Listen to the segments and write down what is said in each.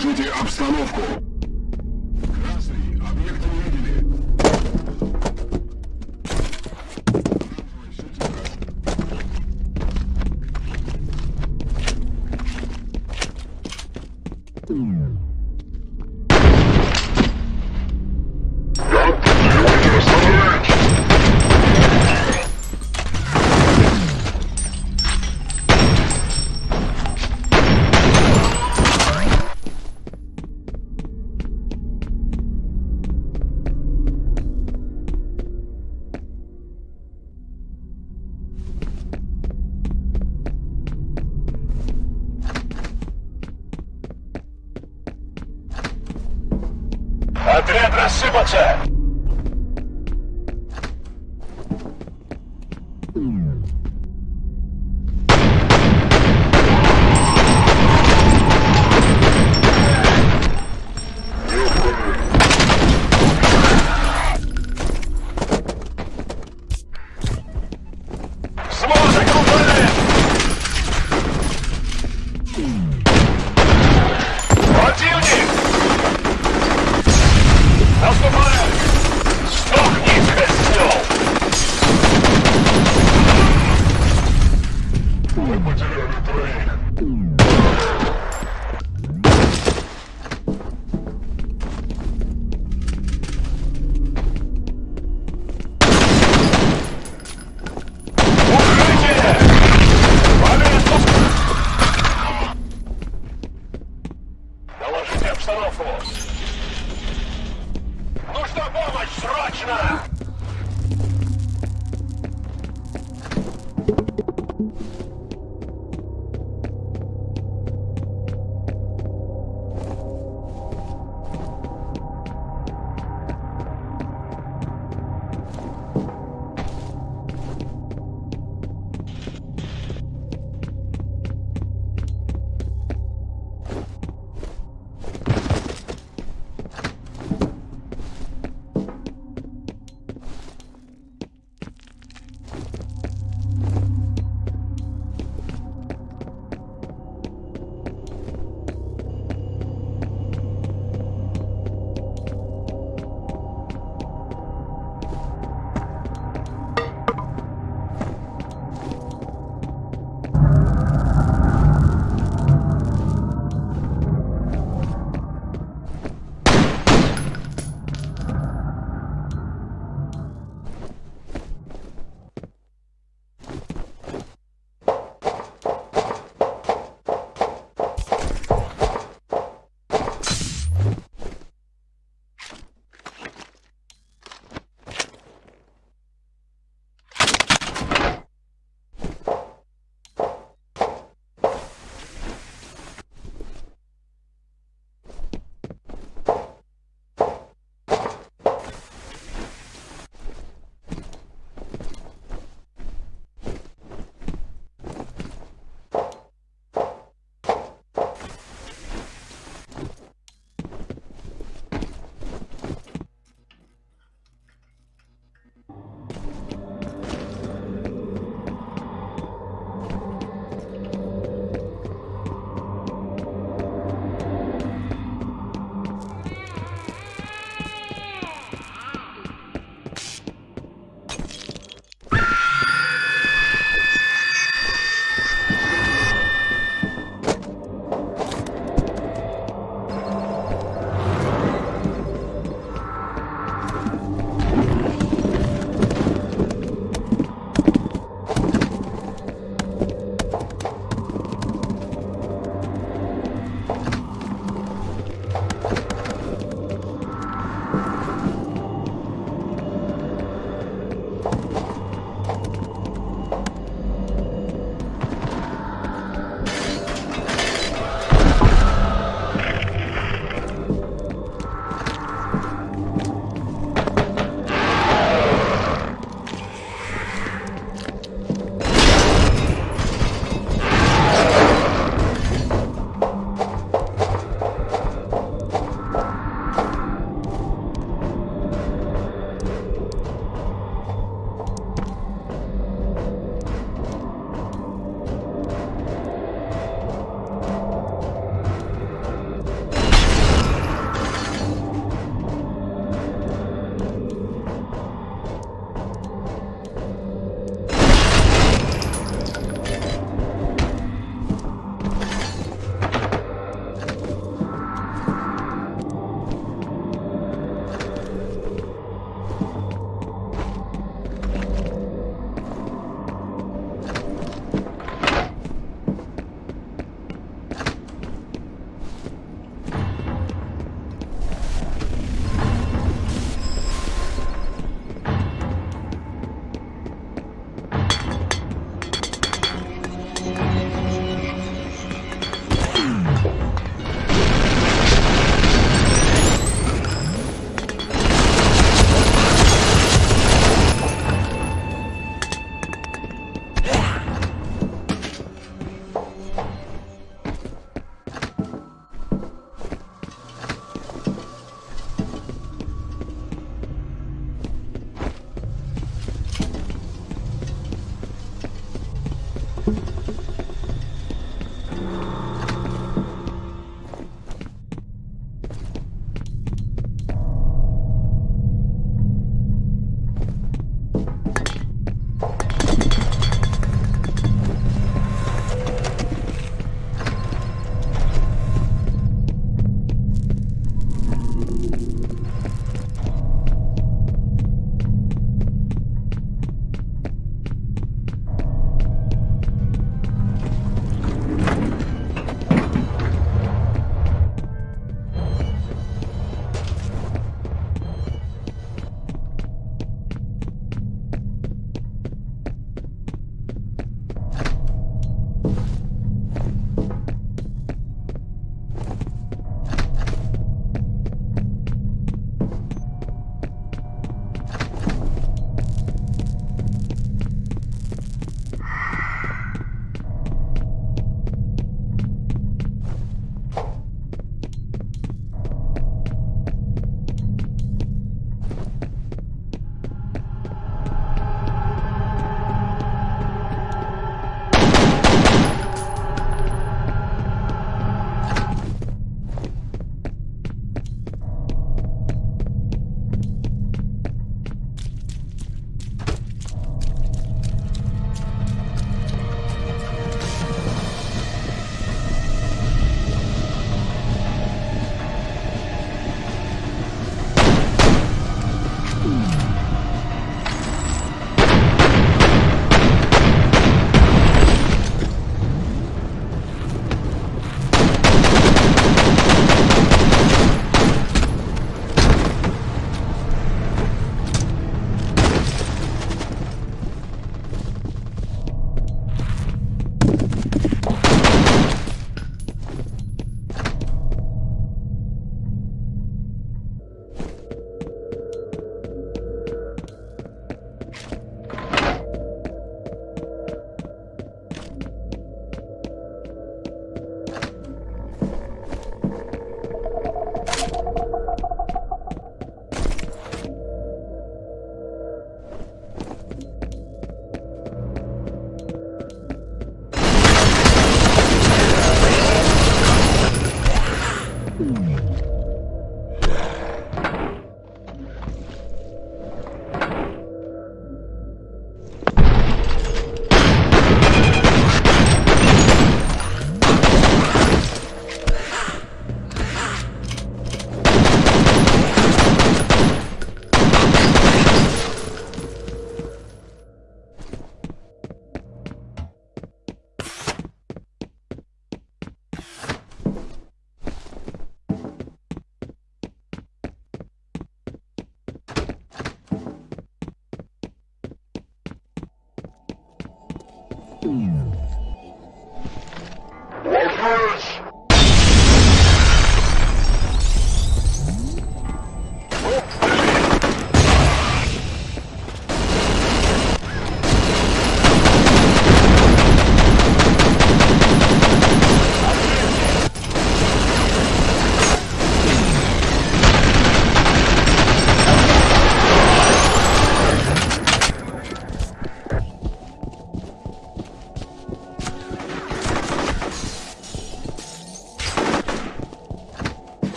Доложите обстановку.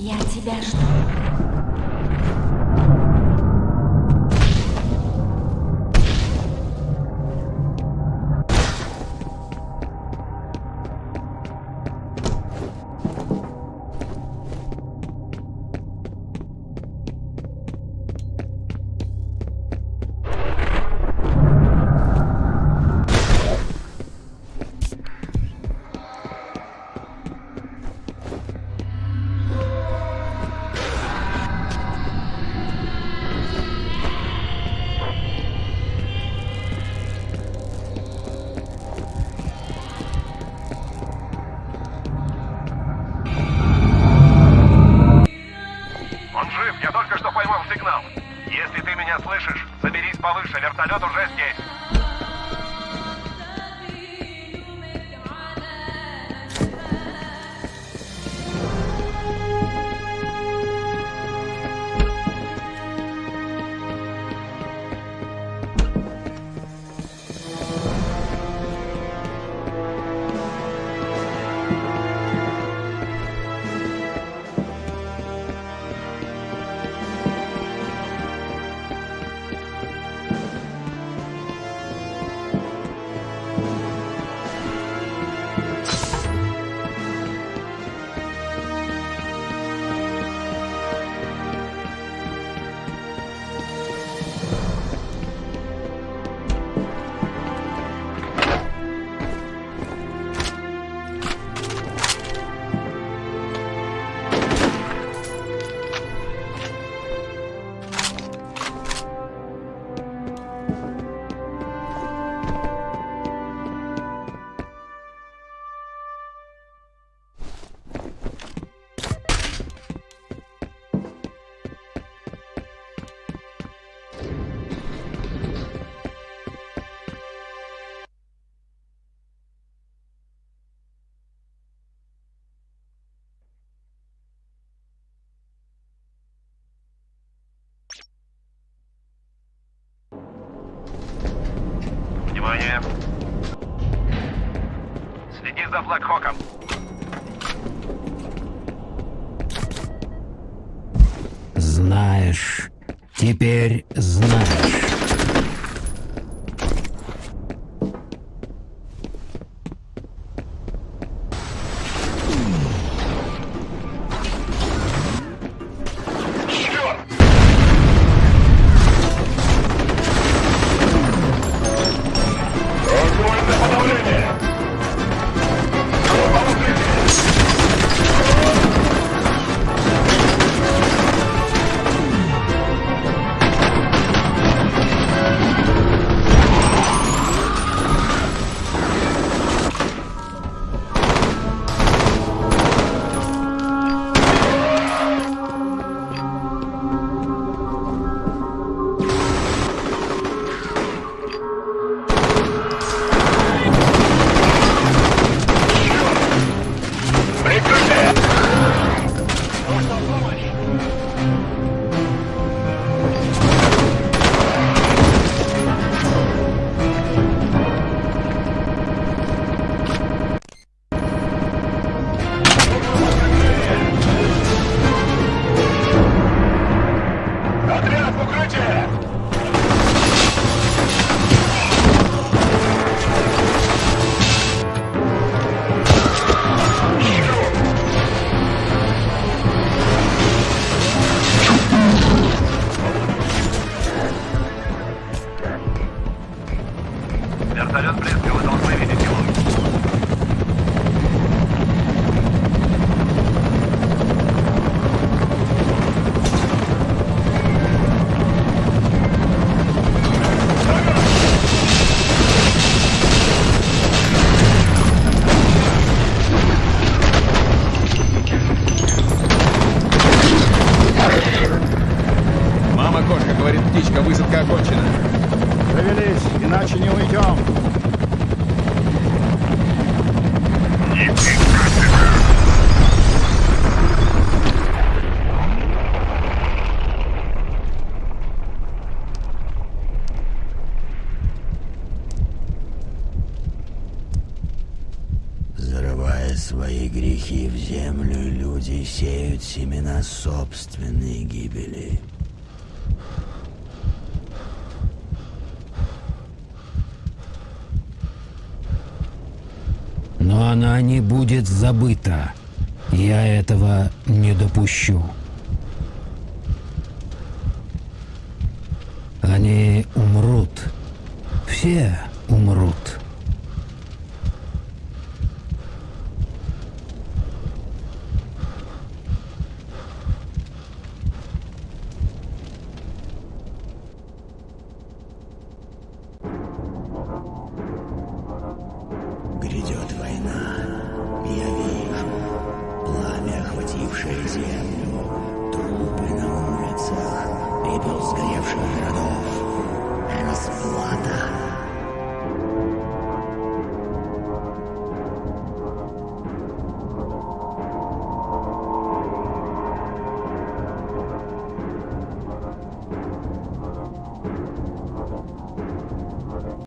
Я тебя жду. Поймал сигнал. Если ты меня слышишь, заберись повыше, вертолет уже здесь. Внимание. Следи за Блэкхоком. Знаешь. Теперь знаешь. Птичка, высадка окончена. Завелись, иначе не уйдем. свои грехи в землю, люди сеют семена собственной гибели. Она не будет забыта. Я этого не допущу. Они умрут. Все.